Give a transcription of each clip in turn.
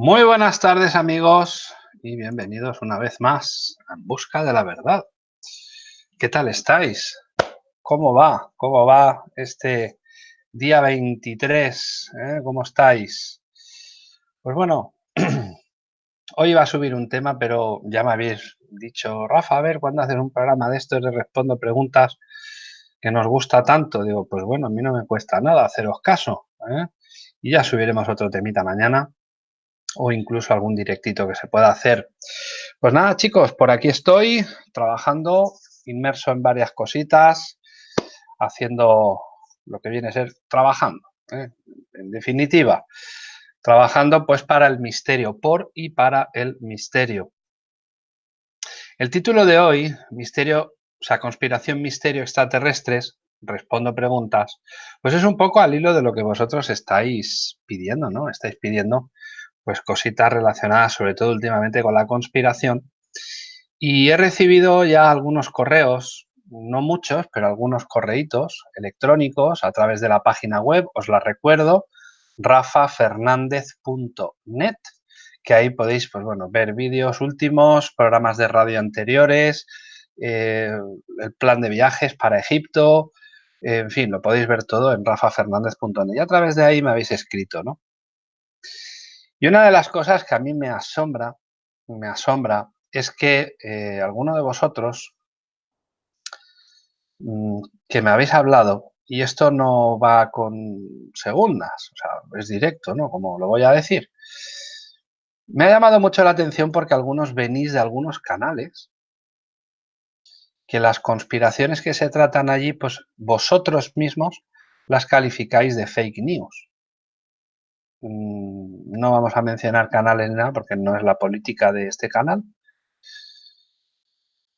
Muy buenas tardes amigos y bienvenidos una vez más En Busca de la Verdad. ¿Qué tal estáis? ¿Cómo va? ¿Cómo va este día 23? ¿Eh? ¿Cómo estáis? Pues bueno, hoy iba a subir un tema, pero ya me habéis dicho, Rafa, a ver, ¿cuándo haces un programa de estos de respondo preguntas que nos gusta tanto? Digo, pues bueno, a mí no me cuesta nada haceros caso. ¿eh? Y ya subiremos otro temita mañana o incluso algún directito que se pueda hacer. Pues nada, chicos, por aquí estoy trabajando, inmerso en varias cositas, haciendo lo que viene a ser trabajando. ¿eh? En definitiva, trabajando pues para el misterio, por y para el misterio. El título de hoy, misterio, o sea, conspiración, misterio extraterrestres, respondo preguntas, pues es un poco al hilo de lo que vosotros estáis pidiendo, ¿no? Estáis pidiendo pues cositas relacionadas sobre todo últimamente con la conspiración. Y he recibido ya algunos correos, no muchos, pero algunos correitos electrónicos a través de la página web, os la recuerdo, rafafernandez.net, que ahí podéis pues, bueno, ver vídeos últimos, programas de radio anteriores, eh, el plan de viajes para Egipto, en fin, lo podéis ver todo en rafafernandez.net y a través de ahí me habéis escrito, ¿no? Y una de las cosas que a mí me asombra, me asombra, es que eh, alguno de vosotros mm, que me habéis hablado, y esto no va con segundas, o sea, es directo, ¿no? Como lo voy a decir. Me ha llamado mucho la atención porque algunos venís de algunos canales que las conspiraciones que se tratan allí, pues vosotros mismos las calificáis de fake news. Mm, no vamos a mencionar canales ni nada porque no es la política de este canal.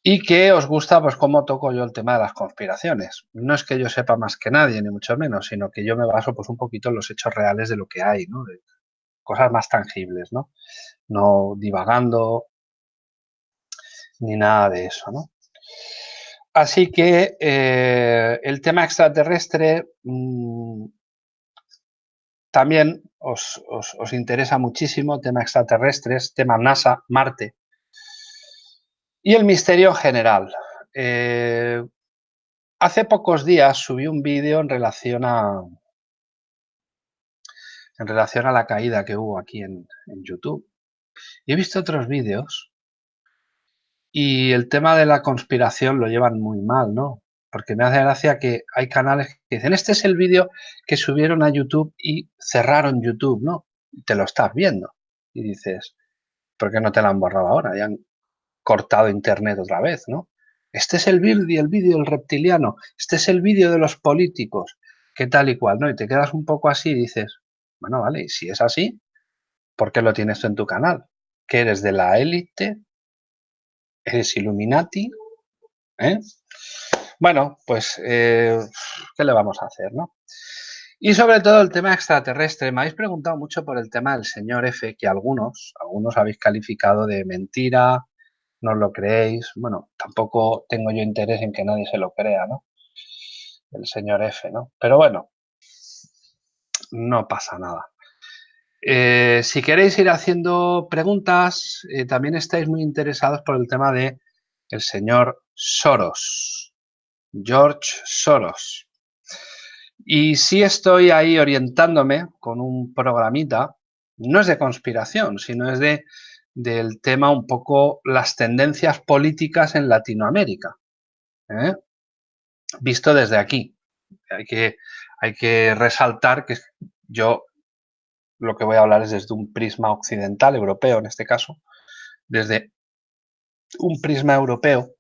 Y que os gusta, pues, cómo toco yo el tema de las conspiraciones. No es que yo sepa más que nadie, ni mucho menos, sino que yo me baso, pues, un poquito en los hechos reales de lo que hay, ¿no? Cosas más tangibles, ¿no? No divagando ni nada de eso, ¿no? Así que eh, el tema extraterrestre mm, también os, interesa muchísimo, tema extraterrestres, tema NASA, Marte. Y el misterio general. Eh, hace pocos días subí un vídeo en relación a en relación a la caída que hubo aquí en, en YouTube. Y he visto otros vídeos y el tema de la conspiración lo llevan muy mal, ¿no? Porque me hace gracia que hay canales que dicen, este es el vídeo que subieron a YouTube y cerraron YouTube, ¿no? Y te lo estás viendo. Y dices, ¿por qué no te lo han borrado ahora? Ya han cortado internet otra vez, ¿no? Este es el vídeo, el vídeo del reptiliano, este es el vídeo de los políticos, qué tal y cual, ¿no? Y te quedas un poco así y dices, bueno, vale, y si es así, ¿por qué lo tienes tú en tu canal? ¿Que eres de la élite? ¿Eres Illuminati? ¿Eh? Bueno, pues, eh, ¿qué le vamos a hacer, no? Y sobre todo el tema extraterrestre. Me habéis preguntado mucho por el tema del señor F, que algunos, algunos habéis calificado de mentira, no lo creéis. Bueno, tampoco tengo yo interés en que nadie se lo crea, ¿no? El señor F, ¿no? Pero bueno, no pasa nada. Eh, si queréis ir haciendo preguntas, eh, también estáis muy interesados por el tema de el señor Soros. George Soros. Y si estoy ahí orientándome con un programita, no es de conspiración, sino es de, del tema un poco las tendencias políticas en Latinoamérica. ¿eh? Visto desde aquí. Hay que, hay que resaltar que yo lo que voy a hablar es desde un prisma occidental, europeo en este caso, desde un prisma europeo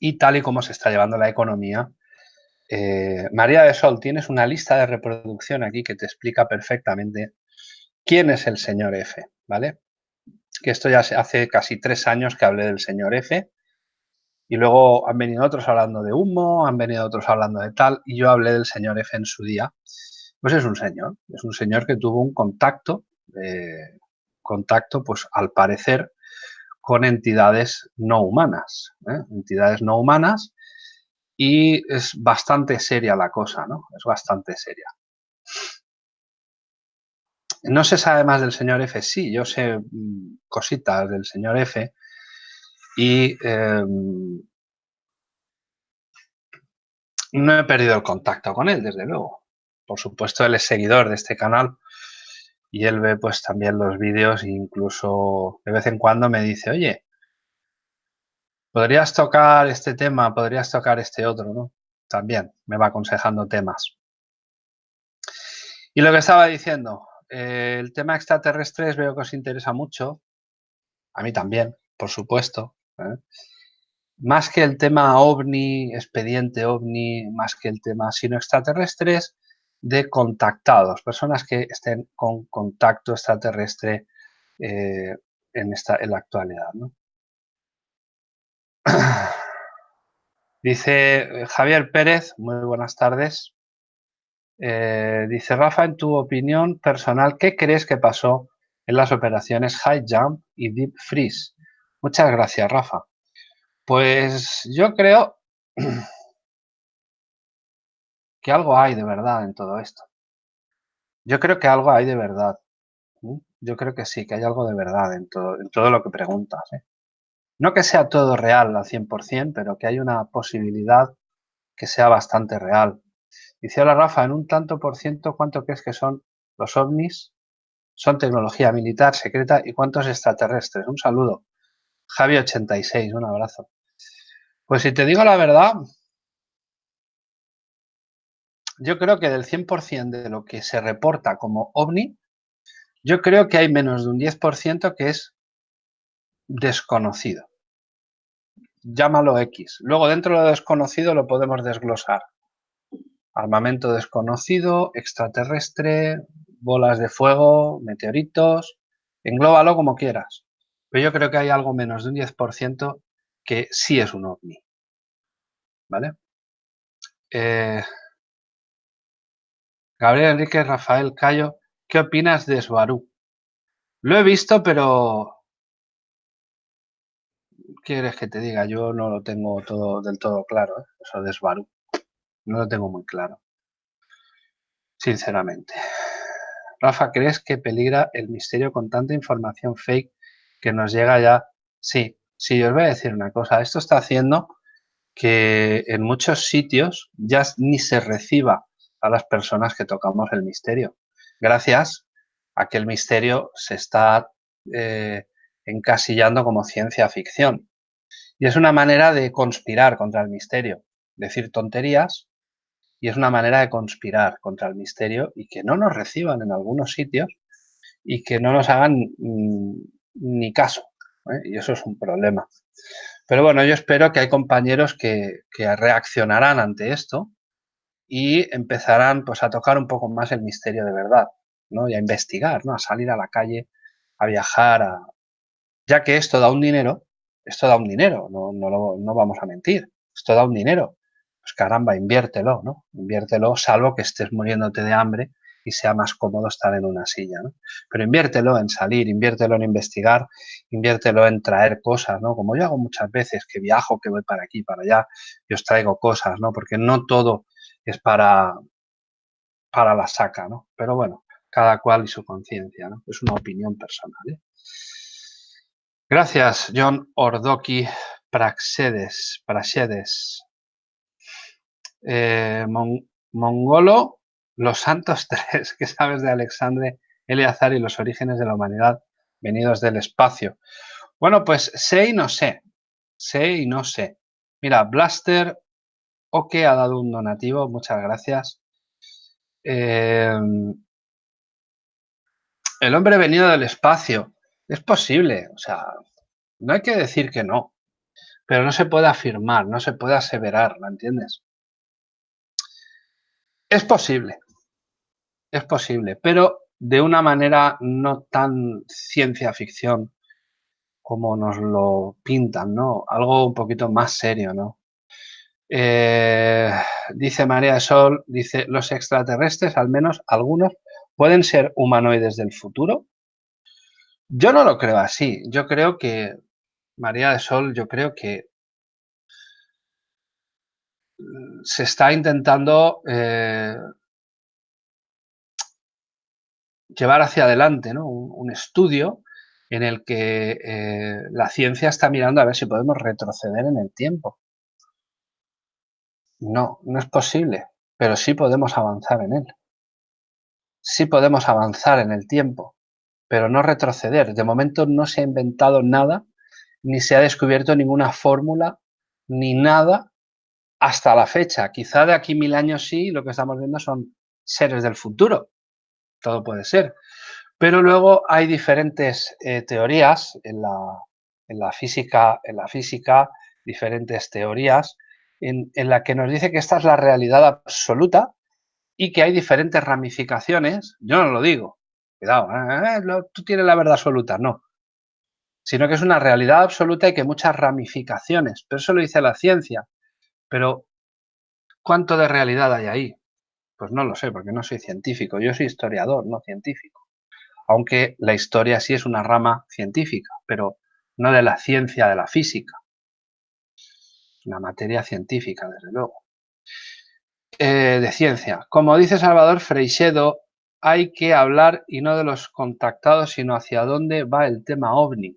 y tal y como se está llevando la economía. Eh, María de Sol, tienes una lista de reproducción aquí que te explica perfectamente quién es el señor F, ¿vale? Que esto ya hace casi tres años que hablé del señor F y luego han venido otros hablando de humo, han venido otros hablando de tal y yo hablé del señor F en su día. Pues es un señor, es un señor que tuvo un contacto, eh, contacto pues al parecer con entidades no humanas, ¿eh? entidades no humanas y es bastante seria la cosa, ¿no? Es bastante seria. No se sabe más del señor F. Sí, yo sé mm, cositas del señor F. Y em, no he perdido el contacto con él, desde luego. Por supuesto, él es seguidor de este canal y él ve pues también los vídeos e incluso de vez en cuando me dice, oye, podrías tocar este tema, podrías tocar este otro, ¿no? También me va aconsejando temas. Y lo que estaba diciendo, eh, el tema extraterrestres veo que os interesa mucho, a mí también, por supuesto. ¿eh? Más que el tema ovni, expediente ovni, más que el tema sino extraterrestres, de contactados, personas que estén con contacto extraterrestre eh, en, esta, en la actualidad. Dice Javier Pérez, muy buenas tardes. Eh, dice Rafa, en tu opinión personal, ¿qué crees que pasó en las operaciones High Jump y Deep Freeze? Muchas gracias, Rafa. Pues yo creo que algo hay de verdad en todo esto. Yo creo que algo hay de verdad. Yo creo que sí, que hay algo de verdad en todo, en todo lo que preguntas. ¿eh? No que sea todo real al 100%, pero que hay una posibilidad que sea bastante real. Dice, hola Rafa, en un tanto por ciento, ¿cuánto crees que son los ovnis? Son tecnología militar secreta y cuántos extraterrestres. Un saludo. Javi86, un abrazo. Pues si te digo la verdad, yo creo que del 100% de lo que se reporta como ovni, yo creo que hay menos de un 10% que es desconocido. Llámalo X. Luego dentro de lo desconocido lo podemos desglosar. Armamento desconocido, extraterrestre, bolas de fuego, meteoritos, englóbalo como quieras. Pero yo creo que hay algo menos de un 10% que sí es un ovni. ¿Vale? Eh, Gabriel Enrique Rafael Cayo, ¿qué opinas de Subaru? Lo he visto, pero... ¿Quieres que te diga? Yo no lo tengo todo del todo claro, ¿eh? eso de Subaru. No lo tengo muy claro. Sinceramente. Rafa, ¿crees que peligra el misterio con tanta información fake que nos llega ya? Sí, sí, os voy a decir una cosa. Esto está haciendo que en muchos sitios ya ni se reciba a las personas que tocamos el misterio. Gracias a que el misterio se está eh, encasillando como ciencia ficción. Y es una manera de conspirar contra el misterio. Decir tonterías y es una manera de conspirar contra el misterio y que no nos reciban en algunos sitios y que no nos hagan mm, ni caso. ¿eh? Y eso es un problema. Pero bueno, yo espero que hay compañeros que, que reaccionarán ante esto y empezarán pues a tocar un poco más el misterio de verdad, ¿no? Y a investigar, ¿no? A salir a la calle, a viajar, a... ya que esto da un dinero, esto da un dinero, no, no, no vamos a mentir, esto da un dinero. Pues caramba, inviértelo, ¿no? Inviértelo, salvo que estés muriéndote de hambre y sea más cómodo estar en una silla, ¿no? Pero inviértelo en salir, inviértelo en investigar, inviértelo en traer cosas, ¿no? Como yo hago muchas veces, que viajo, que voy para aquí, para allá, y os traigo cosas, ¿no? Porque no todo es para, para la saca, ¿no? Pero bueno, cada cual y su conciencia, ¿no? Es una opinión personal. ¿eh? Gracias, John Ordoki Praxedes. Praxedes. Eh, Mongolo, los santos tres, ¿qué sabes de Alexandre Eleazar y los orígenes de la humanidad venidos del espacio? Bueno, pues sé y no sé. Sé y no sé. Mira, Blaster que ha dado un donativo, muchas gracias. Em, el hombre venido del espacio. Es posible, o sea, no hay que decir que no, pero no se puede afirmar, no se puede aseverar, ¿me entiendes? Es posible, es posible, pero de una manera no tan ciencia ficción como nos lo pintan, ¿no? Algo un poquito más serio, ¿no? Eh, dice María Sol, dice, los extraterrestres, al menos algunos, pueden ser humanoides del futuro. Yo no lo creo así. Yo creo que, María de Sol, yo creo que se está intentando... Eh, llevar hacia adelante ¿no? un, estudio en el que eh, la ciencia está mirando a ver si podemos retroceder en el tiempo. No, no es posible, pero sí podemos avanzar en él. Sí podemos avanzar en el tiempo, pero no retroceder. De momento no se ha inventado nada, ni se ha descubierto ninguna fórmula, ni nada hasta la fecha. Quizá de aquí mil años sí, lo que estamos viendo son seres del futuro. Todo puede ser. Pero luego hay diferentes eh, teorías en la, en la, física, en la física, diferentes teorías en, la que nos dice que esta es la realidad absoluta y que hay diferentes ramificaciones. Yo no lo digo. Cuidado, ¿eh? Tú tienes la verdad absoluta. No. Sino que es una realidad absoluta y que muchas ramificaciones. Pero eso lo dice la ciencia. Pero, ¿cuánto de realidad hay ahí? Pues no lo sé, porque no soy científico. Yo soy historiador, no científico. Aunque la historia sí es una rama científica, pero no de la ciencia de la física. Una materia científica, desde luego. Eh, de ciencia. Como dice Salvador Freixedo, hay que hablar y no de los contactados, sino hacia dónde va el tema ovni.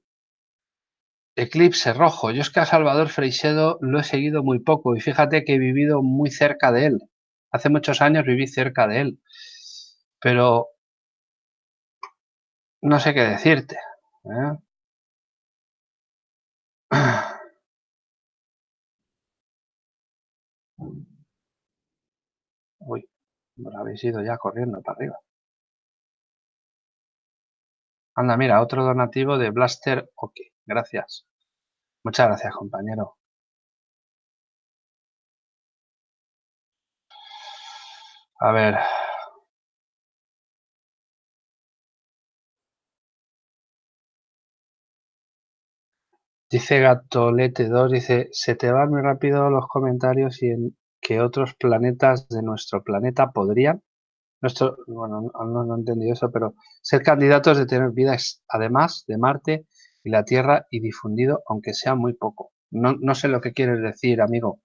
Eclipse rojo. Yo es que a Salvador Freixedo lo he seguido muy poco y fíjate que he vivido muy cerca de él. Hace muchos años viví cerca de él. Pero no sé qué decirte. ¿eh? Lo habéis ido ya corriendo para arriba. Anda, mira, otro donativo de Blaster OK. Gracias. Muchas gracias, compañero. A ver. Dice Gatolete2, dice, se te van muy rápido los comentarios y en que otros planetas de nuestro planeta podrían, nuestro, bueno, no, he entendido eso, pero ser candidatos de tener vida además de Marte y la Tierra y difundido, aunque sea muy poco. No, no sé lo que quieres decir, amigo.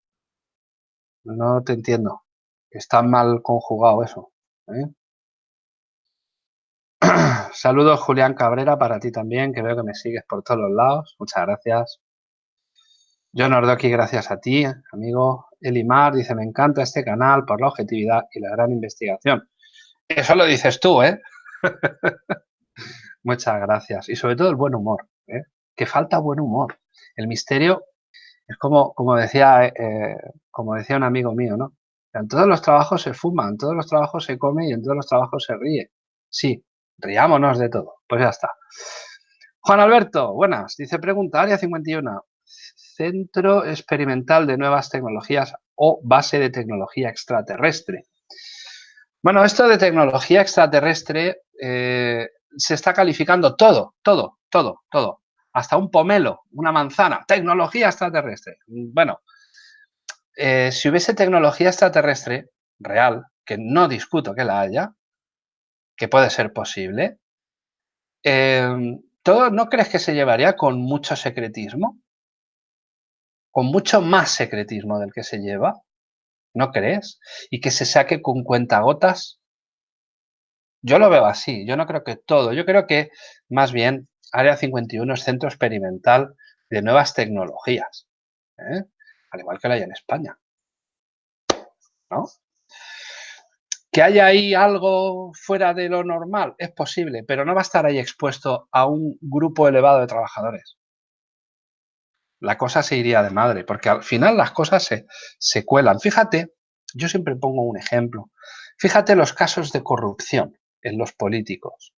No te entiendo. Está mal conjugado eso. ¿eh? Saludos, Julián Cabrera, para ti también, que veo que me sigues por todos los lados. Muchas gracias. John Ordoki, gracias a ti, amigo. Elimar dice, me encanta este canal por la objetividad y la gran investigación. Eso lo dices tú, ¿eh? Muchas gracias. Y sobre todo el buen humor, ¿eh? Que falta buen humor. El misterio es como, como, decía, eh, como decía un amigo mío, ¿no? En todos los trabajos se fuma, en todos los trabajos se come y en todos los trabajos se ríe. Sí, riámonos de todo. Pues ya está. Juan Alberto, buenas. Dice pregunta, área 51. Centro Experimental de Nuevas Tecnologías o base de tecnología extraterrestre. Bueno, esto de tecnología extraterrestre eh, se está calificando todo, todo, todo, todo. Hasta un pomelo, una manzana, tecnología extraterrestre. Bueno, eh, si hubiese tecnología extraterrestre real, que no discuto que la haya, que puede ser posible, eh, ¿todo no crees que se llevaría con mucho secretismo? Con mucho más secretismo del que se lleva, ¿no crees? Y que se saque con cuentagotas. Yo lo veo así, yo no creo que todo, yo creo que más bien Área 51 es centro experimental de nuevas tecnologías, ¿eh? al igual que la hay en España. ¿No? Que haya ahí algo fuera de lo normal, es posible, pero no va a estar ahí expuesto a un grupo elevado de trabajadores la cosa se iría de madre, porque al final las cosas se, se cuelan. Fíjate, yo siempre pongo un ejemplo. Fíjate los casos de corrupción en los políticos.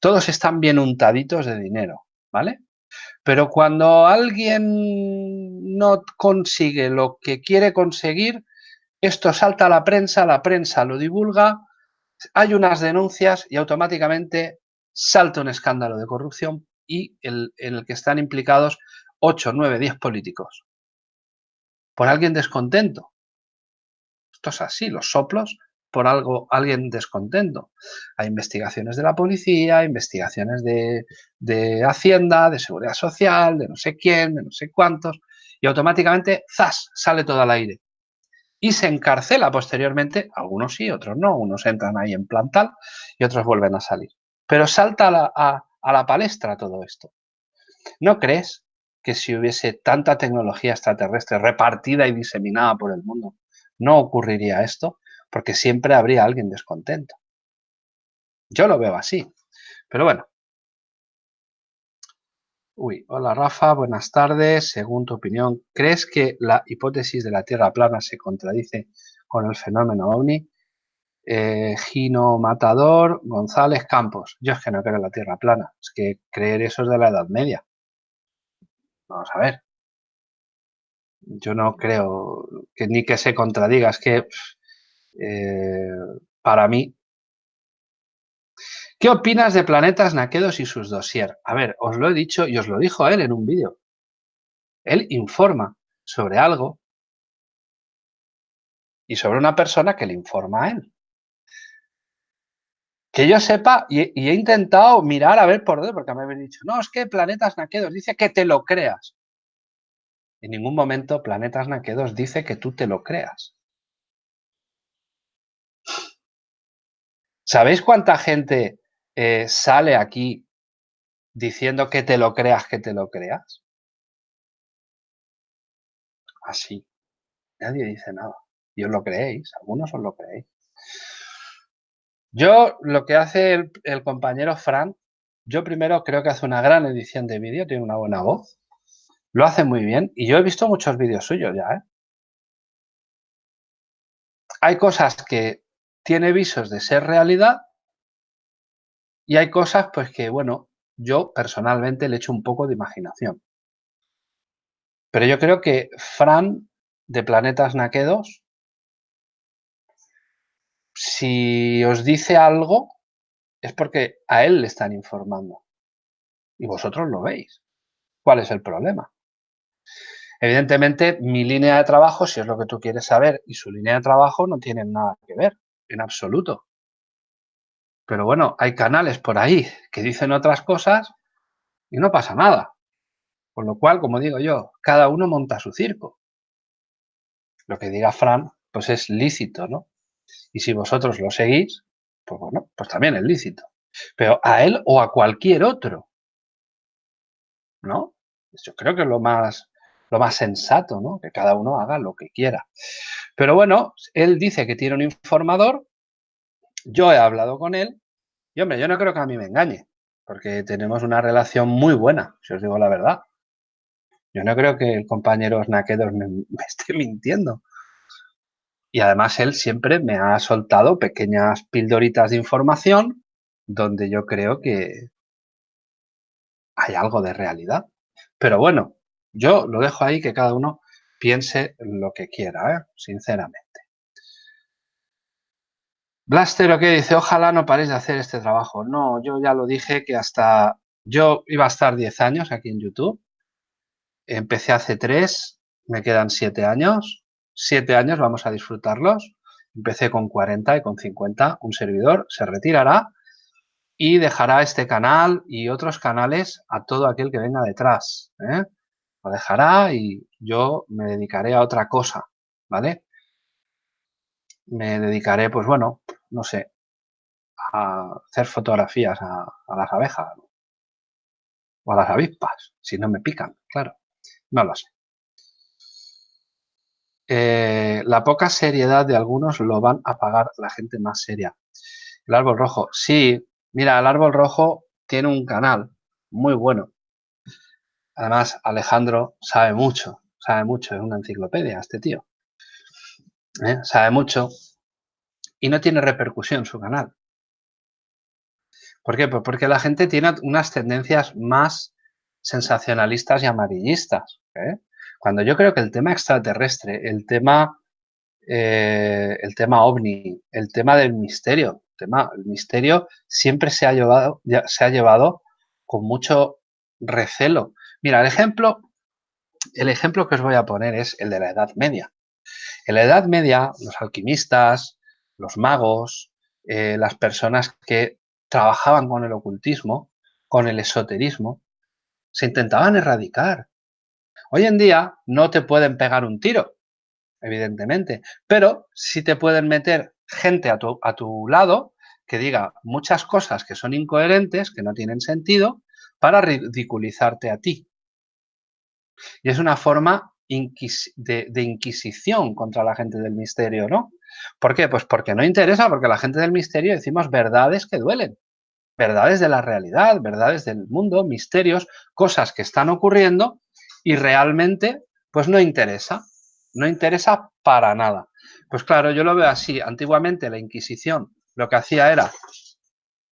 Todos están bien untaditos de dinero, ¿vale? Pero cuando alguien no consigue lo que quiere conseguir, esto salta a la prensa, la prensa lo divulga, hay unas denuncias y automáticamente salta un escándalo de corrupción y el, en el que están implicados 8, 9, 10 políticos. Por alguien descontento. Esto es así, los soplos por algo, alguien descontento. Hay investigaciones de la policía, investigaciones de, de Hacienda, de Seguridad Social, de no sé quién, de no sé cuántos, y automáticamente, ¡zas!, sale todo al aire. Y se encarcela posteriormente, algunos sí, otros no, unos entran ahí en plantal y otros vuelven a salir. Pero salta a a la palestra todo esto. ¿No crees que si hubiese tanta tecnología extraterrestre repartida y diseminada por el mundo, no ocurriría esto? Porque siempre habría alguien descontento. Yo lo veo así. Pero bueno. Uy, hola Rafa, buenas tardes. Según tu opinión, ¿crees que la hipótesis de la Tierra plana se contradice con el fenómeno OVNI? Eh, Gino Matador, González Campos. Yo es que no creo en la Tierra plana. Es que creer eso es de la Edad Media. Vamos a ver. Yo no creo que ni que se contradiga. Es que eh, para mí ¿Qué opinas de Planetas Naquedos y sus dossier? A ver, os lo he dicho y os lo dijo él en un vídeo. Él informa sobre algo y sobre una persona que le informa a él. Que yo sepa, y, he intentado mirar a ver por dónde, porque me habían dicho, no, es que Planetas Naquedos dice que te lo creas. En ningún momento Planetas Naquedos dice que tú te lo creas. ¿Sabéis cuánta gente eh, sale aquí diciendo que te lo creas, que te lo creas? Así. Nadie dice nada. Y os lo creéis, algunos os lo creéis. Yo, lo que hace el, compañero Fran, yo primero creo que hace una gran edición de vídeo, tiene una buena voz, lo hace muy bien y yo he visto muchos vídeos suyos ya, ¿eh? Hay cosas que tiene visos de ser realidad y hay cosas, pues que, bueno, yo personalmente le echo un poco de imaginación. Pero yo creo que Fran de Planetas Naquedos, si os dice algo, es porque a él le están informando. Y vosotros lo veis. ¿Cuál es el problema? Evidentemente, mi línea de trabajo, si es lo que tú quieres saber, y su línea de trabajo no tienen nada que ver, en absoluto. Pero bueno, hay canales por ahí que dicen otras cosas y no pasa nada. Con lo cual, como digo yo, cada uno monta su circo. Lo que diga Fran, pues es lícito, ¿no? Y si vosotros lo seguís, pues bueno, pues también es lícito. Pero a él o a cualquier otro, ¿no? Yo creo que es lo más, lo más sensato, ¿no? Que cada uno haga lo que quiera. Pero bueno, él dice que tiene un informador yo he hablado con él y, hombre, yo no creo que a mí me engañe, porque tenemos una relación muy buena, si os digo la verdad. Yo no creo que el compañero Snakedos me, me esté mintiendo. Y además él siempre me ha soltado pequeñas pildoritas de información donde yo creo que hay algo de realidad. Pero bueno, yo lo dejo ahí que cada uno piense lo que quiera, ¿eh? sinceramente. Blaster, ¿qué dice? Ojalá no paréis de hacer este trabajo. No, yo ya lo dije que hasta... Yo iba a estar 10 años aquí en YouTube. Empecé hace 3, me quedan 7 años. 7 años, vamos a disfrutarlos. Empecé con 40 y con 50. Un servidor se retirará y dejará este canal y otros canales a todo aquel que venga detrás. ¿eh? Lo dejará y yo me dedicaré a otra cosa, ¿vale? Me dedicaré, pues bueno, no sé, a hacer fotografías a, las abejas o a las avispas, si no me pican, claro, no lo sé. Eh, la poca seriedad de algunos lo van a pagar la gente más seria. El árbol rojo, sí, mira, el árbol rojo tiene un canal muy bueno. Además, Alejandro sabe mucho, sabe mucho, es una enciclopedia este tío. ¿Eh? Sabe mucho y no tiene repercusión su canal. ¿Por qué? Pues porque la gente tiene unas tendencias más sensacionalistas y amarillistas. ¿eh? Cuando yo creo que el tema extraterrestre, el tema, eh, el tema ovni, el tema del misterio, el, tema, el misterio siempre se ha, llevado, se ha llevado con mucho recelo. Mira, el ejemplo, el ejemplo que os voy a poner es el de la Edad Media. En la Edad Media, los alquimistas, los magos, eh, las personas que trabajaban con el ocultismo, con el esoterismo, se intentaban erradicar. Hoy en día no te pueden pegar un tiro, evidentemente, pero sí te pueden meter gente a tu, a tu lado que diga muchas cosas que son incoherentes, que no tienen sentido, para ridiculizarte a ti. Y es una forma de, de, inquisición contra la gente del misterio, ¿no? ¿Por qué? Pues porque no interesa, porque la gente del misterio decimos verdades que duelen, verdades de la realidad, verdades del mundo, misterios, cosas que están ocurriendo y realmente pues no interesa, no interesa para nada. Pues claro, yo lo veo así. Antiguamente la Inquisición lo que hacía era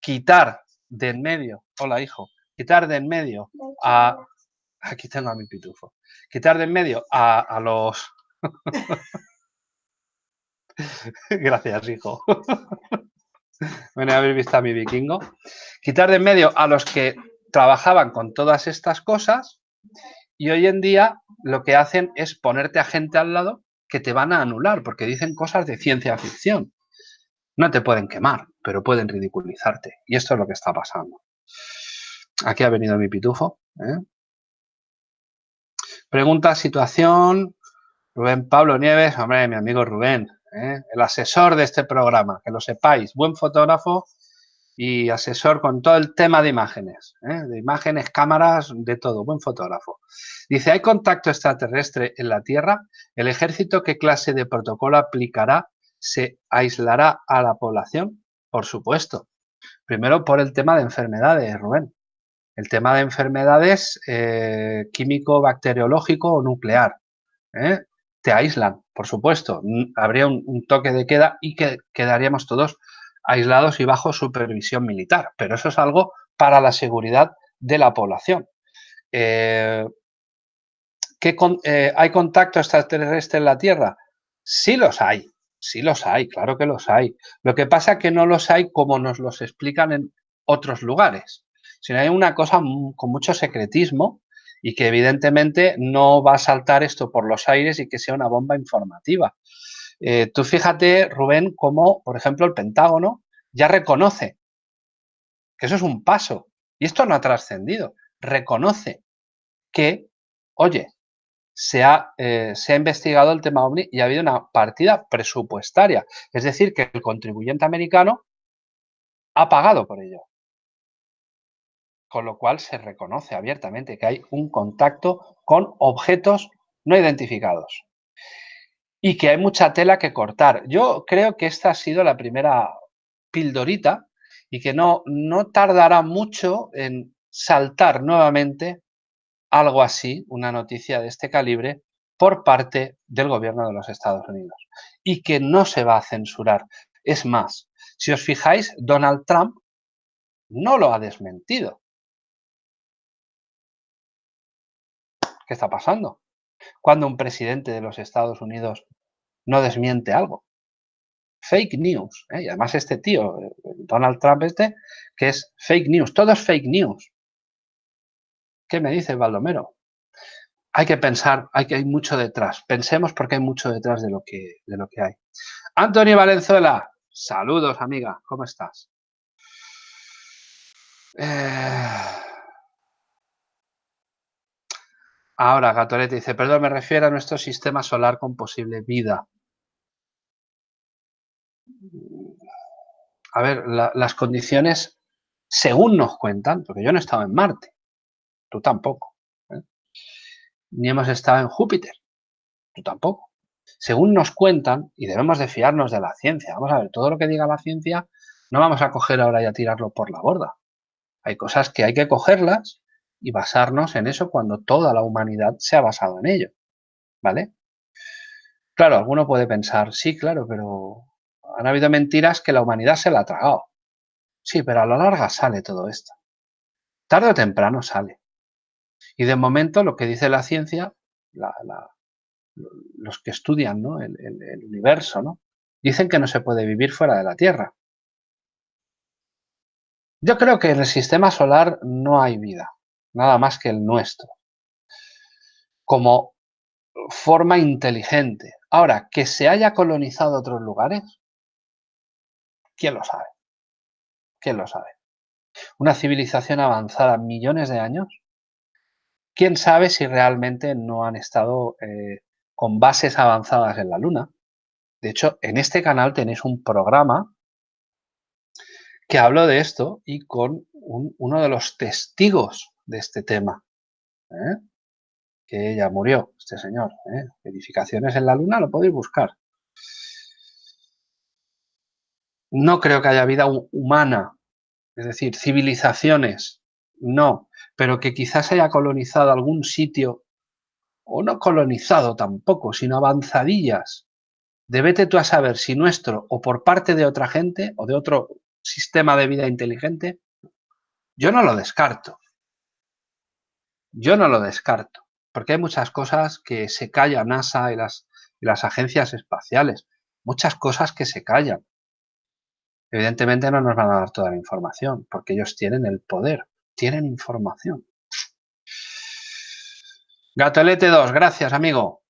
quitar de en medio, hola hijo, quitar de en medio a... Aquí tengo a mi pitufo. Quitar de en medio a, los... Gracias, hijo. bueno, haber visto a mi vikingo. Quitar de en medio a los que trabajaban con todas estas cosas y hoy en día lo que hacen es ponerte a gente al lado que te van a anular porque dicen cosas de ciencia ficción. No te pueden quemar, pero pueden ridiculizarte. Y esto es lo que está pasando. Aquí ha venido mi pitufo. ¿eh? Pregunta, situación. Rubén Pablo Nieves, hombre, mi amigo Rubén, ¿eh? el asesor de este programa, que lo sepáis, buen fotógrafo y asesor con todo el tema de imágenes, ¿eh? de imágenes, cámaras, de todo, buen fotógrafo. Dice, ¿hay contacto extraterrestre en la Tierra? ¿El ejército qué clase de protocolo aplicará? ¿Se aislará a la población? Por supuesto. Primero por el tema de enfermedades, Rubén. El tema de enfermedades eh, químico, bacteriológico o nuclear. ¿eh? Te aíslan, por supuesto. Habría un, toque de queda y que quedaríamos todos aislados y bajo supervisión militar. Pero eso es algo para la seguridad de la población. Eh, ¿Hay contacto extraterrestre en la Tierra? Sí los hay, sí los hay, claro que los hay. Lo que pasa es que no los hay como nos los explican en otros lugares sino hay una cosa con mucho secretismo y que evidentemente no va a saltar esto por los aires y que sea una bomba informativa. Eh, tú fíjate, Rubén, cómo, por ejemplo, el Pentágono ya reconoce que eso es un paso y esto no ha trascendido. Reconoce que, oye, se ha, eh, se ha investigado el tema OVNI y ha habido una partida presupuestaria. Es decir, que el contribuyente americano ha pagado por ello con lo cual se reconoce abiertamente que hay un contacto con objetos no identificados y que hay mucha tela que cortar. Yo creo que esta ha sido la primera pildorita y que no, no tardará mucho en saltar nuevamente algo así, una noticia de este calibre, por parte del gobierno de los Estados Unidos y que no se va a censurar. Es más, si os fijáis, Donald Trump no lo ha desmentido. ¿Qué está pasando? Cuando un presidente de los Estados Unidos no desmiente algo. Fake news. ¿eh? Y además este tío, Donald Trump este, que es fake news. Todo es fake news. ¿Qué me dice Baldomero? Hay que pensar, hay que hay mucho detrás. Pensemos porque hay mucho detrás de lo que, de lo que hay. Antonio Valenzuela, saludos amiga, ¿cómo estás? Eh... Ahora, Gatorete dice, perdón, me refiero a nuestro sistema solar con posible vida. A ver, las condiciones, según nos cuentan, porque yo no he estado en Marte, tú tampoco, ¿eh? ni hemos estado en Júpiter, tú tampoco. Según nos cuentan, y debemos de fiarnos de la ciencia, vamos a ver, todo lo que diga la ciencia, no vamos a coger ahora y a tirarlo por la borda. Hay cosas que hay que cogerlas y basarnos en eso cuando toda la humanidad se ha basado en ello. ¿Vale? Claro, alguno puede pensar, sí, claro, pero han habido mentiras que la humanidad se la ha tragado. Sí, pero a la larga sale todo esto. Tarde o temprano sale. Y de momento lo que dice la ciencia, los que estudian el, el, universo, ¿no? dicen que no se puede vivir fuera de la Tierra. Yo creo que en el sistema solar no hay vida nada más que el nuestro, como forma inteligente. Ahora, que se haya colonizado otros lugares, ¿quién lo sabe? ¿Quién lo sabe? Una civilización avanzada millones de años, ¿quién sabe si realmente no han estado eh, con bases avanzadas en la Luna? De hecho, en este canal tenéis un programa que habló de esto y con uno de los testigos de este tema, ¿eh? que ya murió, este señor. ¿eh? Edificaciones en la luna, lo podéis buscar. No creo que haya vida humana, es decir, civilizaciones, no, pero que quizás haya colonizado algún sitio, o no colonizado tampoco, sino avanzadillas. Debete tú a saber si nuestro o por parte de otra gente o de otro sistema de vida inteligente, yo no lo descarto. Yo no lo descarto, porque hay muchas cosas que se callan NASA y las, y las agencias espaciales, muchas cosas que se callan. Evidentemente no nos van a dar toda la información, porque ellos tienen el poder, tienen información. Gatolete 2, gracias amigo.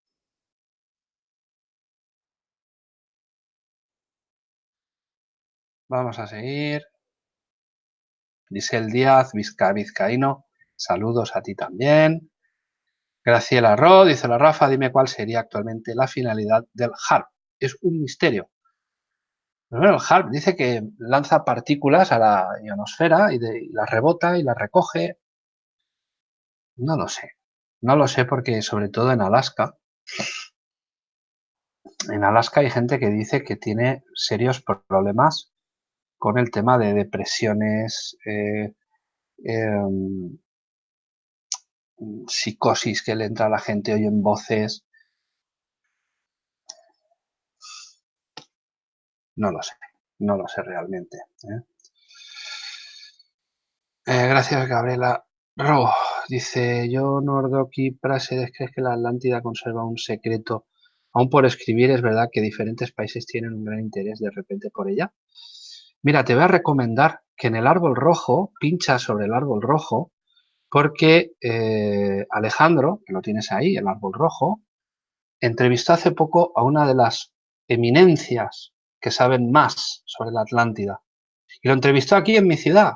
Vamos a seguir. el Díaz, Vizca, Vizcaíno, saludos a ti también. Graciela Ro, dice la Rafa, dime cuál sería actualmente la finalidad del HARP. Es un misterio. Pues el HARP dice que lanza partículas a la ionosfera y, y las rebota y las recoge. No lo sé. No lo sé porque sobre todo en Alaska, en Alaska hay gente que dice que tiene serios problemas con el tema de depresiones, eh, em, psicosis que le entra a la gente, oyen voces. No lo sé, no lo sé realmente. ¿eh? Eh, gracias, Gabriela. Ro, dice, yo, Nordoki Prasedes, ¿crees que la Atlántida conserva un secreto? Aún por escribir, es verdad que diferentes países tienen un gran interés de repente por ella. Mira, te voy a recomendar que en el árbol rojo, pincha sobre el árbol rojo, porque eh, Alejandro, que lo tienes ahí, el árbol rojo, entrevistó hace poco a una de las eminencias que saben más sobre la Atlántida. Y lo entrevistó aquí en mi ciudad.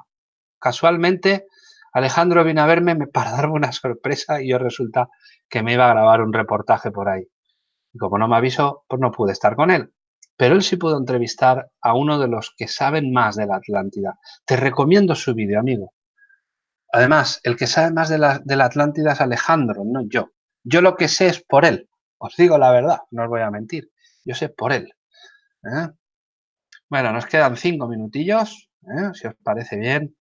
Casualmente, Alejandro vino a verme para darme una sorpresa y yo resulta que me iba a grabar un reportaje por ahí. Y como no me avisó, pues no pude estar con él pero él sí pudo entrevistar a uno de los que saben más de la Atlántida. Te recomiendo su vídeo, amigo. Además, el que sabe más de la, Atlántida es Alejandro, no yo. Yo lo que sé es por él. Os digo la verdad, no os voy a mentir. Yo sé por él. ¿eh? Bueno, nos quedan cinco minutillos, ¿eh? si os parece bien.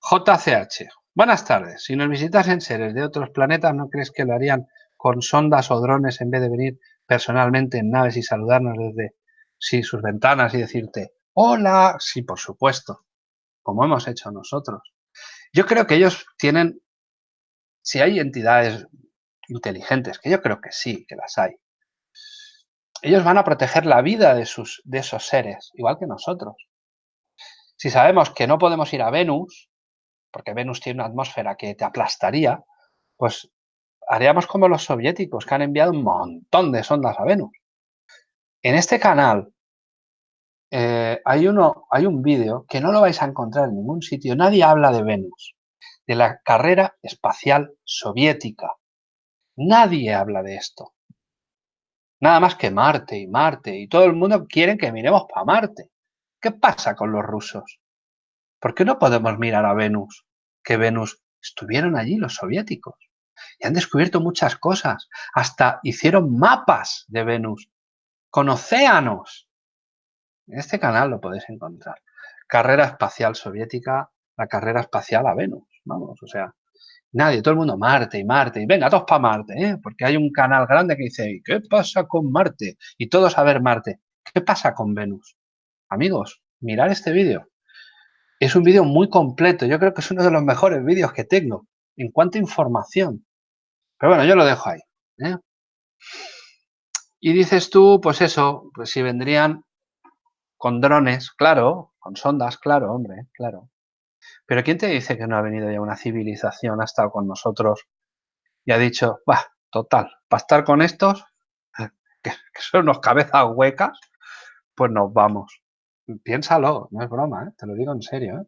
JCH. Buenas tardes. Si nos visitasen seres de otros planetas, ¿no crees que lo harían con sondas o drones en vez de venir personalmente en naves y saludarnos desde sí, sus ventanas y decirte, hola, sí, por supuesto, como hemos hecho nosotros. Yo creo que ellos tienen, si hay entidades inteligentes, que yo creo que sí, que las hay, ellos van a proteger la vida de, sus, de esos seres, igual que nosotros. Si sabemos que no podemos ir a Venus, porque Venus tiene una atmósfera que te aplastaría, pues haríamos como los soviéticos, que han enviado un montón de sondas a Venus. En este canal eh, hay, uno, hay un vídeo que no lo vais a encontrar en ningún sitio. Nadie habla de Venus, de la carrera espacial soviética. Nadie habla de esto. Nada más que Marte y Marte. Y todo el mundo quiere que miremos para Marte. ¿Qué pasa con los rusos? ¿Por qué no podemos mirar a Venus? Que Venus estuvieron allí los soviéticos y han descubierto muchas cosas. Hasta hicieron mapas de Venus con océanos. En este canal lo podéis encontrar. Carrera espacial soviética, la carrera espacial a Venus. Vamos, o sea, nadie, todo el mundo Marte y Marte. Y venga, todos para Marte, ¿eh? porque hay un canal grande que dice, ¿qué pasa con Marte? Y todos a ver Marte. ¿Qué pasa con Venus? Amigos, mirar este vídeo. Es un vídeo muy completo. Yo creo que es uno de los mejores vídeos que tengo en cuanto a información. Pero bueno, yo lo dejo ahí. ¿eh? Y dices tú, pues eso, pues si vendrían con drones, claro, con sondas, claro, hombre, claro. Pero ¿quién te dice que no ha venido ya una civilización, ha estado con nosotros y ha dicho, va, total, para estar con estos, que, son unos cabezas huecas, pues nos vamos. Piénsalo, no es broma, ¿eh? te lo digo en serio. ¿eh?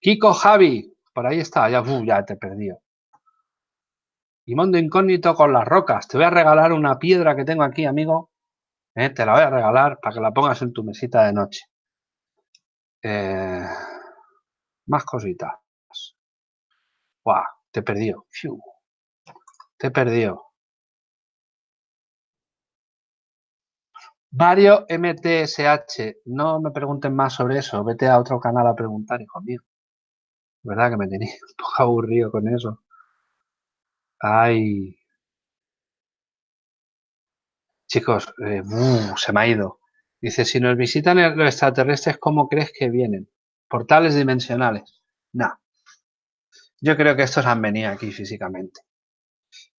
Kiko Javi, por ahí está, ya, ya te he perdido. Y mundo incógnito con las rocas. Te voy a regalar una piedra que tengo aquí, amigo. ¿Eh? Te la voy a regalar para que la pongas en tu mesita de noche. Eh, más cositas. ¡Guau! Te perdió. Te perdió. Vario MTSH. No me pregunten más sobre eso. Vete a otro canal a preguntar, hijo mío. ¿Verdad que me tenía un poco aburrido con eso? Ay. Chicos, eh, se me ha ido. Dice, si nos visitan los extraterrestres, ¿cómo crees que vienen? Portales dimensionales. No. Yo creo que estos han venido aquí físicamente.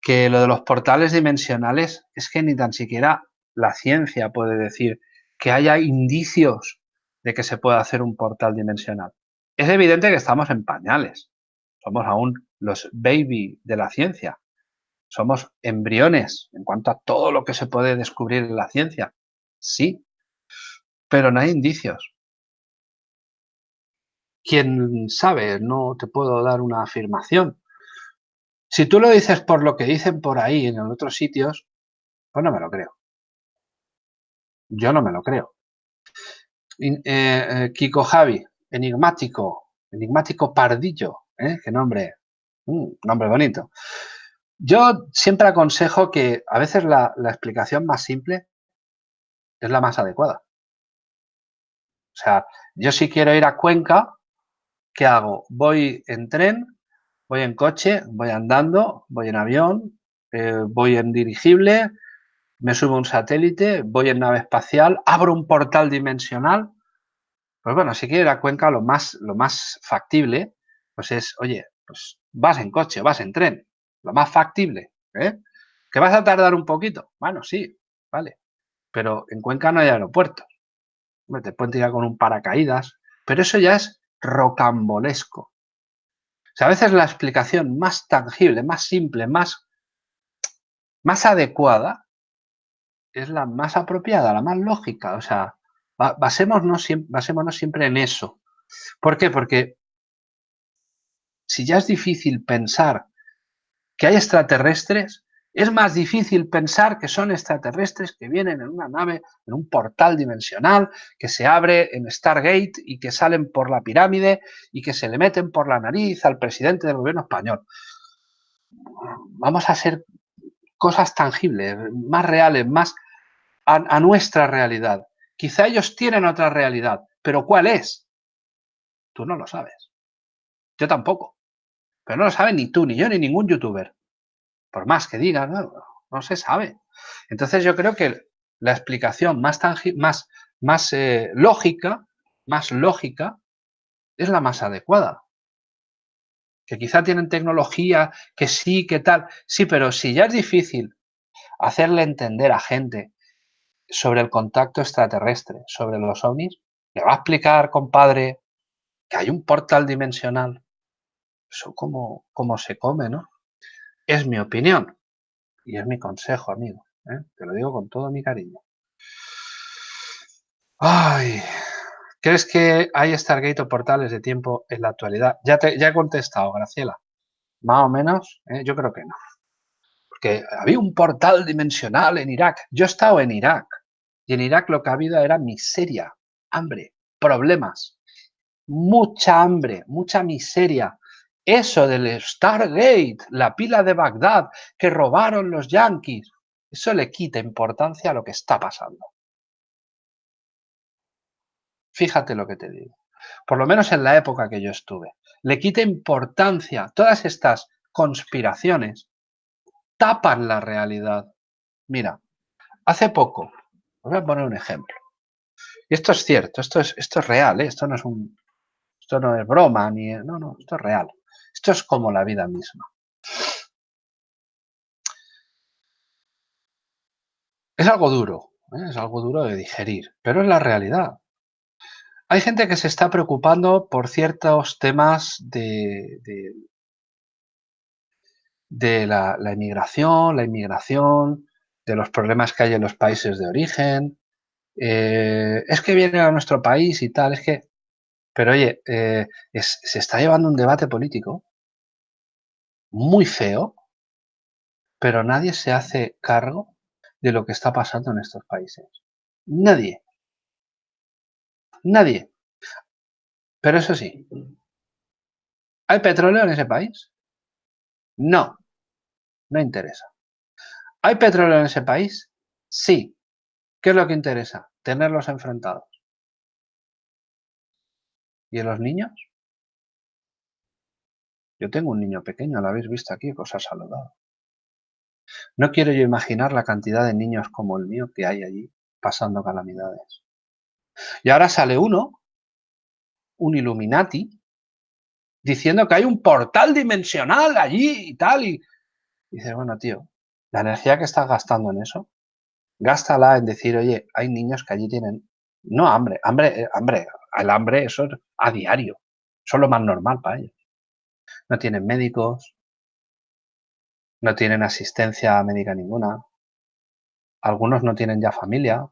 Que lo de los portales dimensionales es que ni tan siquiera la ciencia puede decir que haya indicios de que se pueda hacer un portal dimensional. Es evidente que estamos en pañales. Somos aún los baby de la ciencia. Somos embriones en cuanto a todo lo que se puede descubrir en la ciencia. Sí, pero no hay indicios. Quién sabe, no te puedo dar una afirmación. Si tú lo dices por lo que dicen por ahí en otros sitios, pues no me lo creo. Yo no me lo creo. Eh, eh, Kiko Javi, enigmático, enigmático pardillo, ¿eh? Qué nombre, mm, nombre bonito. Yo siempre aconsejo que a veces la, explicación más simple es la más adecuada. O sea, yo si quiero ir a Cuenca, ¿qué hago? Voy en tren, voy en coche, voy andando, voy en avión, voy en dirigible, me subo un satélite, voy en nave espacial, abro un portal dimensional. Pues bueno, si quieres ir a Cuenca, lo más, lo más factible, pues es, oye, pues vas en coche, vas en tren, lo más factible, ¿eh? ¿Que vas a tardar un poquito? Bueno, sí, vale. Pero en Cuenca no hay aeropuertos. Te pueden tirar con un paracaídas, pero eso ya es rocambolesco. O sea, a veces la explicación más tangible, más simple, más, más adecuada es la más apropiada, la más lógica. O sea, basémonos, basémonos siempre en eso. ¿Por qué? Porque si ya es difícil pensar que hay extraterrestres, es más difícil pensar que son extraterrestres que vienen en una nave, en un portal dimensional, que se abre en Stargate y que salen por la pirámide y que se le meten por la nariz al presidente del gobierno español. Vamos a hacer cosas tangibles, más reales, más a, nuestra realidad. Quizá ellos tienen otra realidad, pero ¿cuál es? Tú no lo sabes. Yo tampoco. Pero no lo sabe ni tú, ni yo, ni ningún youtuber. Por más que digan, no, se sabe. Entonces yo creo que la explicación más, más, más eh, lógica, más lógica, es la más adecuada. Que quizá tienen tecnología, que sí, que tal. Sí, pero si ya es difícil hacerle entender a gente sobre el contacto extraterrestre, sobre los ovnis, le va a explicar, compadre, que hay un portal dimensional. Eso como, como se come, ¿no? Es mi opinión y es mi consejo, amigo. ¿eh? Te lo digo con todo mi cariño. Ay, ¿crees que hay Stargate o portales de tiempo en la actualidad? Ya, te, ya he contestado, Graciela. Más o menos, ¿eh? yo creo que no porque había un portal dimensional en Irak. Yo he estado en Irak y en Irak lo que ha habido era miseria, hambre, problemas, mucha hambre, mucha miseria. Eso del Stargate, la pila de Bagdad que robaron los yanquis, eso le quita importancia a lo que está pasando. Fíjate lo que te digo. Por lo menos en la época que yo estuve. Le quita importancia. Todas estas conspiraciones tapan la realidad. Mira, hace poco, voy a poner un ejemplo. Y esto es cierto, esto es, esto es real, ¿eh? esto no es un, esto no es broma, ni, no, no, esto es real. Esto es como la vida misma. Es algo duro, ¿eh? es algo duro de digerir, pero es la realidad. Hay gente que se está preocupando por ciertos temas de, de la, inmigración, la inmigración, de los problemas que hay en los países de origen. Eh, es que vienen a nuestro país y tal, es que... Pero oye, eh, se está llevando un debate político muy feo, pero nadie se hace cargo de lo que está pasando en estos países. Nadie. Nadie. Pero eso sí, ¿hay petróleo en ese país? No, no interesa. ¿Hay petróleo en ese país? Sí. ¿Qué es lo que interesa? Tenerlos enfrentados. ¿Y los niños? Yo tengo un niño pequeño, lo habéis visto aquí, os ha saludado. No quiero yo imaginar la cantidad de niños como el mío que hay allí pasando calamidades. Y ahora sale uno, un Illuminati, diciendo que hay un portal dimensional allí y tal. Y, dice, bueno, tío, la energía que estás gastando en eso, gástala en decir, oye, hay niños que allí tienen, no hambre, hambre, eh, hambre, el hambre eso es a diario, eso es lo más normal para ellos. No tienen médicos, no tienen asistencia médica ninguna, algunos no tienen ya familia,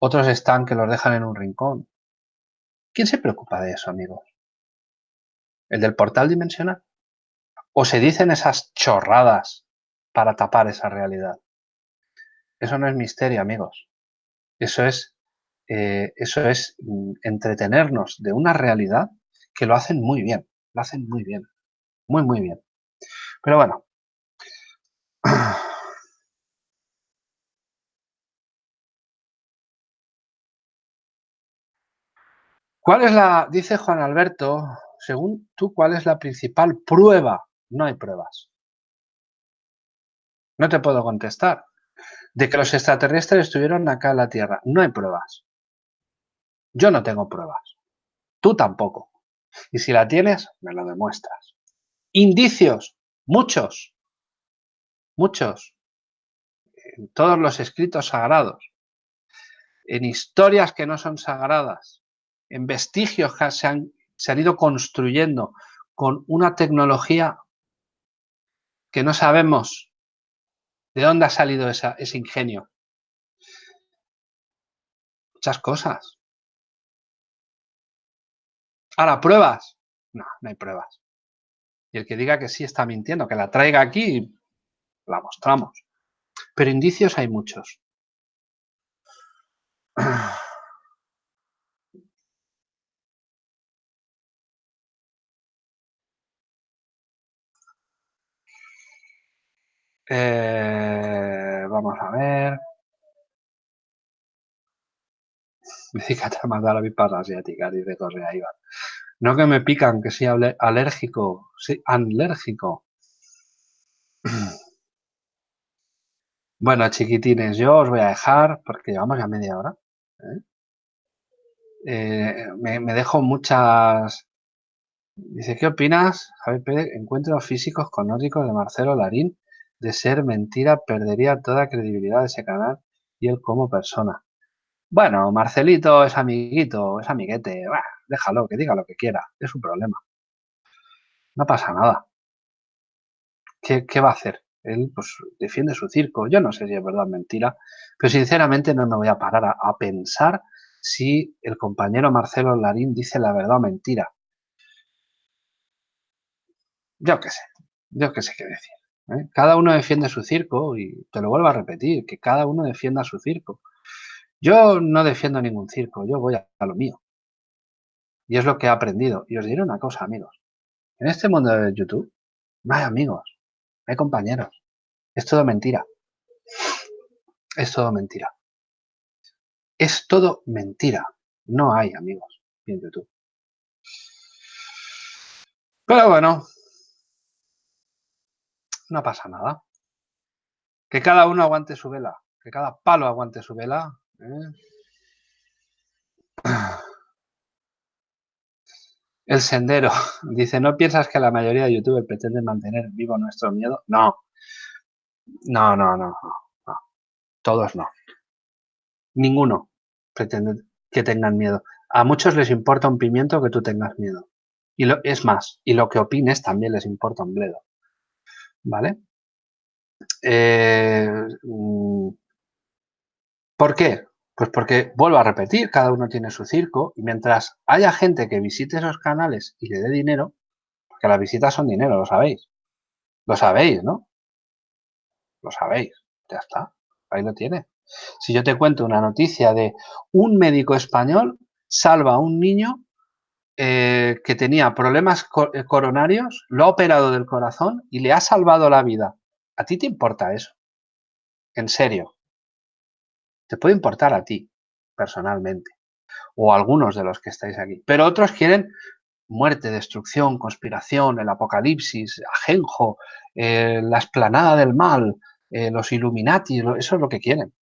otros están que los dejan en un rincón. ¿Quién se preocupa de eso, amigos? ¿El del portal dimensional? ¿O se dicen esas chorradas para tapar esa realidad? Eso no es misterio, amigos. Eso es, eh, eso es mm, entretenernos de una realidad que lo hacen muy bien, lo hacen muy bien, muy, muy bien. Pero bueno, ¿Cuál es la, dice Juan Alberto, según tú, cuál es la principal prueba? No hay pruebas. No te puedo contestar. De que los extraterrestres estuvieron acá en la Tierra. No hay pruebas. Yo no tengo pruebas. Tú tampoco. Y si la tienes, me lo demuestras. Indicios. Muchos. Muchos. En todos los escritos sagrados. En historias que no son sagradas en vestigios que se han, se han ido construyendo con una tecnología que no sabemos de dónde ha salido ese ingenio. Muchas cosas. Ahora, pruebas. No, no hay pruebas. Y el que diga que sí está mintiendo, que la traiga aquí, la mostramos. Pero indicios hay muchos. Eh, vamos a ver. Dedícate a mandar a mi para asiática, dice Correa Iván. No que me pican, que soy alérgico. Sí, alérgico. Bueno, chiquitines, yo os voy a dejar, porque llevamos ya media hora. ¿eh? Eh, me, dejo muchas... Dice, ¿qué opinas, Javier Pérez? Encuentros físicos con nórdicos de Marcelo Larín de ser mentira perdería toda credibilidad de ese canal y él como persona. Bueno, Marcelito es amiguito, es amiguete, déjalo, que diga lo que quiera, es su problema. No pasa nada. ¿Qué, va a hacer? Él pues defiende su circo. Yo no sé si es verdad o mentira, pero sinceramente no me voy a parar a, a pensar si el compañero Marcelo Larín dice la verdad o mentira. Yo qué sé, yo qué sé qué decir. ¿eh? Cada uno defiende su circo y te lo vuelvo a repetir, que cada uno defienda su circo. Yo no defiendo ningún circo, yo voy a, lo mío. Y es lo que he aprendido. Y os diré una cosa, amigos. En este mundo de YouTube no hay amigos, no hay compañeros. Es todo mentira. Es todo mentira. Es todo mentira. No hay amigos en YouTube. Pero bueno, no pasa nada. Que cada uno aguante su vela, que cada palo aguante su vela. ¿eh? El sendero. Dice, ¿no piensas que la mayoría de youtubers pretenden mantener vivo nuestro miedo? No. No, no, no. Todos no. Ninguno pretende que tengan miedo. A muchos les importa un pimiento que tú tengas miedo. Y lo, es más, y lo que opines también les importa un bledo. ¿Vale? Eh, mm, ¿Por qué? Pues porque, vuelvo a repetir, cada uno tiene su circo y mientras haya gente que visite esos canales y le dé dinero, porque las visitas son dinero, lo sabéis. Lo sabéis, ¿no? Lo sabéis. Ya está. Ahí lo tiene. Si yo te cuento una noticia de un médico español salva a un niño eh, que tenía problemas eh, coronarios, lo ha operado del corazón y le ha salvado la vida. ¿A ti te importa eso? En serio. Te puede importar a ti, personalmente. O a algunos de los que estáis aquí. Pero otros quieren muerte, destrucción, conspiración, el apocalipsis, ajenjo, eh, la esplanada del mal, los Illuminati, eso es lo que quieren.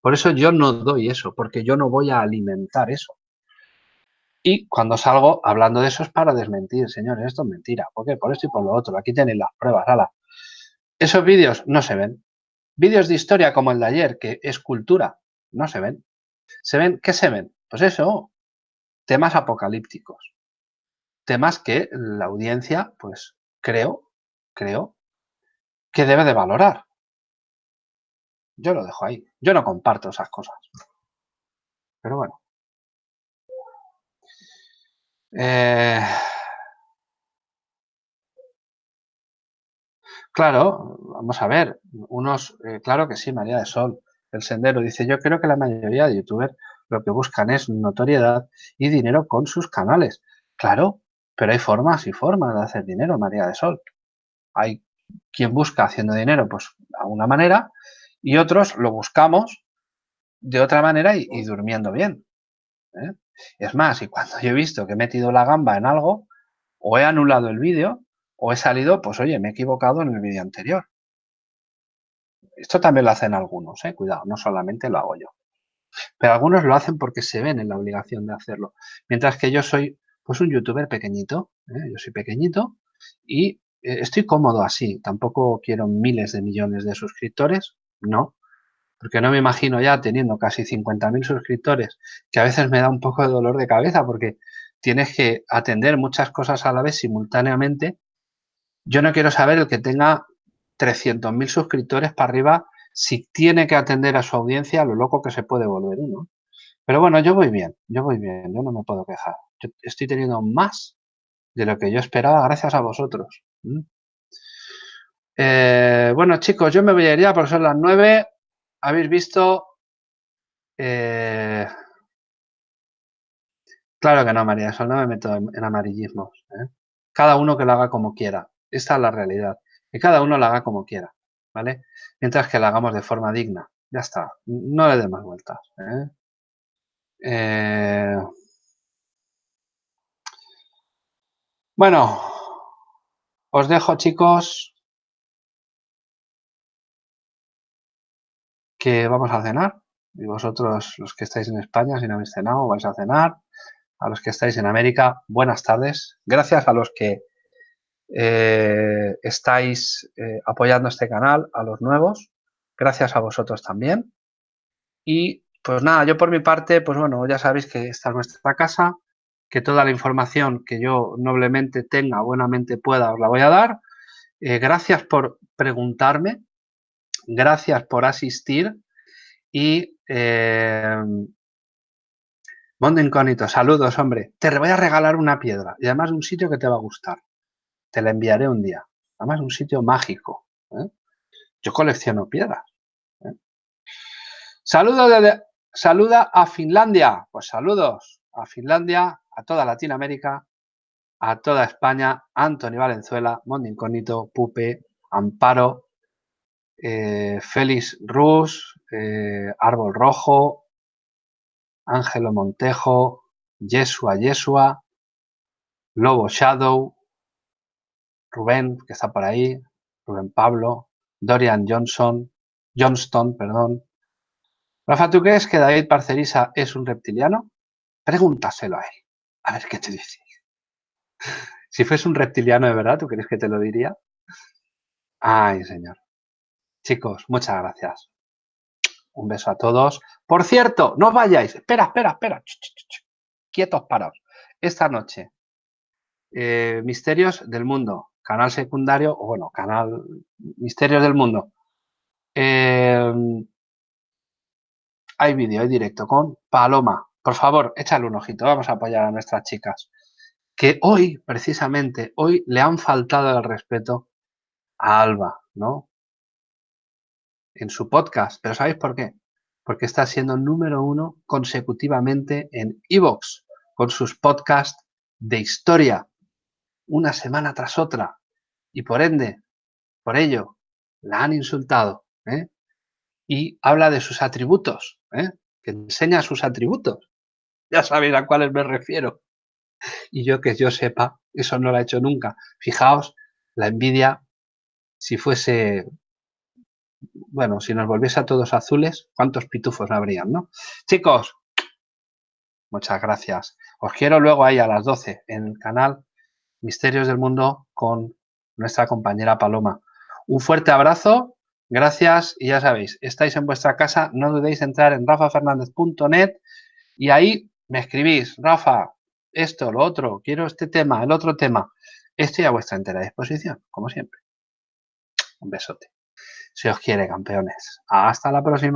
Por eso yo no doy eso, porque yo no voy a alimentar eso. Y cuando salgo hablando de eso es para desmentir, señores, esto es mentira. ¿Por qué? Por esto y por lo otro. Aquí tenéis las pruebas, ala. Esos vídeos no se ven. Vídeos de historia como el de ayer, que es cultura, no se ven. ¿Se ven? ¿Qué se ven? Pues eso, temas apocalípticos. Temas que la audiencia, pues creo, creo, que debe de valorar. Yo lo dejo ahí. Yo no comparto esas cosas. Pero bueno. Eh, claro, vamos a ver, unos, eh, claro que sí, María de Sol, el sendero, dice, yo creo que la mayoría de youtubers lo que buscan es notoriedad y dinero con sus canales. Claro, pero hay formas y formas de hacer dinero, María de Sol. Hay quien busca haciendo dinero, pues, a una manera, y otros lo buscamos de otra manera y, durmiendo bien. ¿eh? Es más, y cuando yo he visto que he metido la gamba en algo, o he anulado el vídeo, o he salido, pues oye, me he equivocado en el vídeo anterior. Esto también lo hacen algunos, ¿eh? cuidado, no solamente lo hago yo. Pero algunos lo hacen porque se ven en la obligación de hacerlo. Mientras que yo soy, pues un youtuber pequeñito, ¿eh? yo soy pequeñito y eh, estoy cómodo así. Tampoco quiero miles de millones de suscriptores, no porque no me imagino ya teniendo casi 50.000 suscriptores, que a veces me da un poco de dolor de cabeza porque tienes que atender muchas cosas a la vez simultáneamente. Yo no quiero saber el que tenga 300.000 suscriptores para arriba si tiene que atender a su audiencia lo loco que se puede volver uno. Pero bueno, yo voy bien, yo voy bien, yo no me puedo quejar. Yo estoy teniendo más de lo que yo esperaba gracias a vosotros. Eh, bueno, chicos, yo me voy a ir ya porque son las 9 habéis visto... Eh, claro que no, María Sol, no me meto en, amarillismos. ¿eh? Cada uno que lo haga como quiera. Esta es la realidad. Que cada uno lo haga como quiera, ¿vale? Mientras que lo hagamos de forma digna. Ya está. No le dé más vueltas. ¿eh? Bueno, os dejo, chicos. que vamos a cenar. Y vosotros, los que estáis en España, si no habéis cenado, vais a cenar. A los que estáis en América, buenas tardes. Gracias a los que eh, estáis eh, apoyando este canal, a los nuevos. Gracias a vosotros también. Y pues nada, yo por mi parte, pues bueno, ya sabéis que esta es nuestra casa, que toda la información que yo noblemente tenga, buenamente pueda, os la voy a dar. Eh, gracias por preguntarme, gracias por asistir y Mundo Incógnito, saludos, hombre. Te voy a regalar una piedra y además un sitio que te va a gustar. Te la enviaré un día. Además un sitio mágico. ¿eh? Yo colecciono piedras. ¿eh? Saluda a Finlandia. Pues saludos a Finlandia, a toda Latinoamérica, a toda España, Anthony Valenzuela, Mundo Incógnito, Pupe, Amparo, eh, Félix Rus, Árbol Rojo, Ángelo Montejo, Yesua Yesua, Lobo Shadow, Rubén, que está por ahí, Rubén Pablo, Dorian Johnson, Johnston, perdón. Rafa, ¿tú crees que David Parcerisa es un reptiliano? Pregúntaselo a él, a ver qué te dice. Si fuese un reptiliano de verdad, ¿tú crees que te lo diría? Ay, señor. Chicos, muchas gracias. Un beso a todos. Por cierto, no vayáis. Espera, espera, espera. Quietos, paraos. Esta noche, eh, Misterios del Mundo, canal secundario, o bueno, canal Misterios del Mundo. Eh, hay vídeo, hay directo con Paloma. Por favor, échale un ojito. Vamos a apoyar a nuestras chicas. Que hoy, precisamente, hoy le han faltado el respeto a Alba, ¿no? en su podcast. ¿Pero sabéis por qué? porque está siendo número uno consecutivamente en Evox con sus podcasts de historia, una semana tras otra. Y por ende, por ello, la han insultado. ¿eh? Y habla de sus atributos, ¿eh? que enseña sus atributos. Ya sabéis a cuáles me refiero. Y yo que yo sepa, eso no lo ha hecho nunca. Fijaos, la envidia, si fuese bueno, si nos volviese a todos azules, ¿cuántos pitufos habrían, no? Chicos, muchas gracias. Os quiero luego ahí a las 12 en el canal Misterios del Mundo con nuestra compañera Paloma. Un fuerte abrazo, gracias y ya sabéis, estáis en vuestra casa, no dudéis entrar en rafafernandez.net y ahí me escribís, Rafa, esto, lo otro, quiero este tema, el otro tema. Estoy a vuestra entera disposición, como siempre. Un besote. Si os quiere, campeones. Hasta la próxima.